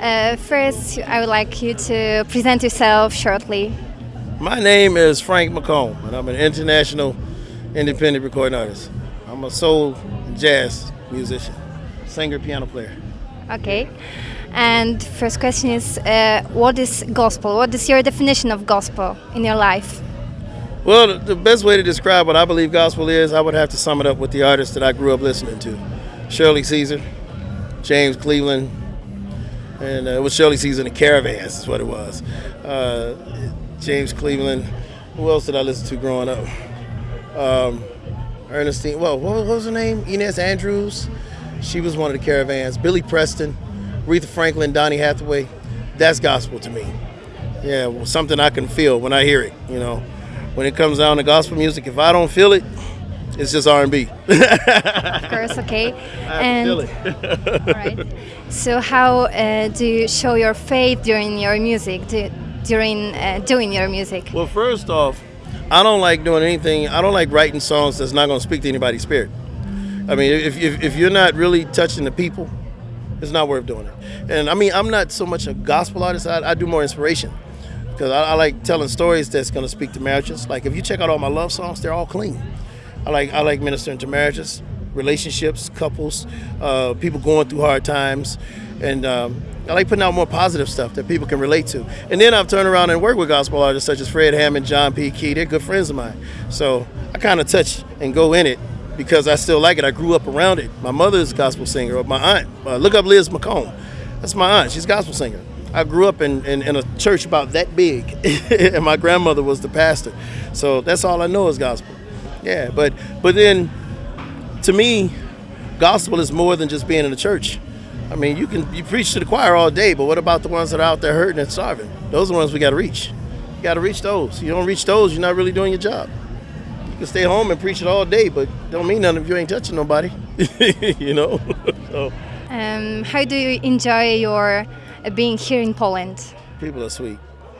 Uh, first, I would like you to present yourself shortly. My name is Frank McComb, and I'm an international independent recording artist. I'm a soul jazz musician, singer, piano player. Okay. And first question is, uh, what is gospel? What is your definition of gospel in your life? Well, the best way to describe what I believe gospel is, I would have to sum it up with the artists that I grew up listening to. Shirley Caesar, James Cleveland, and uh, it was Shirley Caesar and the Caravans is what it was. Uh, James Cleveland. Who else did I listen to growing up? Um, Ernestine. Well, what was her name? Inez Andrews. She was one of the Caravans. Billy Preston, Aretha Franklin, Donny Hathaway. That's gospel to me. Yeah, well, something I can feel when I hear it. You know when it comes down to gospel music, if I don't feel it, it's just R and B. Of course, okay. and all right. So, how uh, do you show your faith during your music? Do, during uh, doing your music? Well, first off, I don't like doing anything. I don't like writing songs that's not going to speak to anybody's spirit. I mean, if, if, if you're not really touching the people, it's not worth doing it. And I mean, I'm not so much a gospel artist. I, I do more inspiration because I, I, like telling stories that's going to speak to marriages. Like if you check out all my love songs, they're all clean. I like I like ministering to marriages, relationships, couples, uh, people going through hard times, and um, I like putting out more positive stuff that people can relate to. And then I've turned around and worked with gospel artists such as Fred Hammond, John P. Kee. They're good friends of mine. So I kind of touch and go in it because I still like it. I grew up around it. My mother is a gospel singer. My aunt, uh, look up Liz McComb. That's my aunt. She's a gospel singer. I grew up in, in, in a church about that big, and my grandmother was the pastor. So that's all I know is gospel. Yeah, but but then to me, gospel is more than just being in the church. I mean, you can you preach to the choir all day, but what about the ones that are out there hurting and starving? Those are the ones we got to reach. You got to reach those. You don't reach those, you're not really doing your job. You can stay home and preach it all day, but don't mean nothing if you ain't touching nobody. you know. so. Um, how do you enjoy your being here in Poland? People are sweet.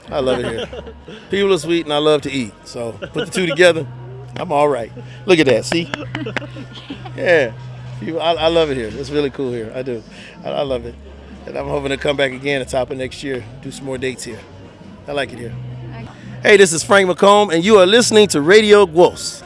I love it here. People are sweet and I love to eat. So put the two together, I'm all right. Look at that. See? Yeah. I, I, love it here. It's really cool here. I do. I, I love it. And I'm hoping to come back again at the top of next year, do some more dates here. I like it here. Hey, this is Frank McComb, and you are listening to Radio Gwos.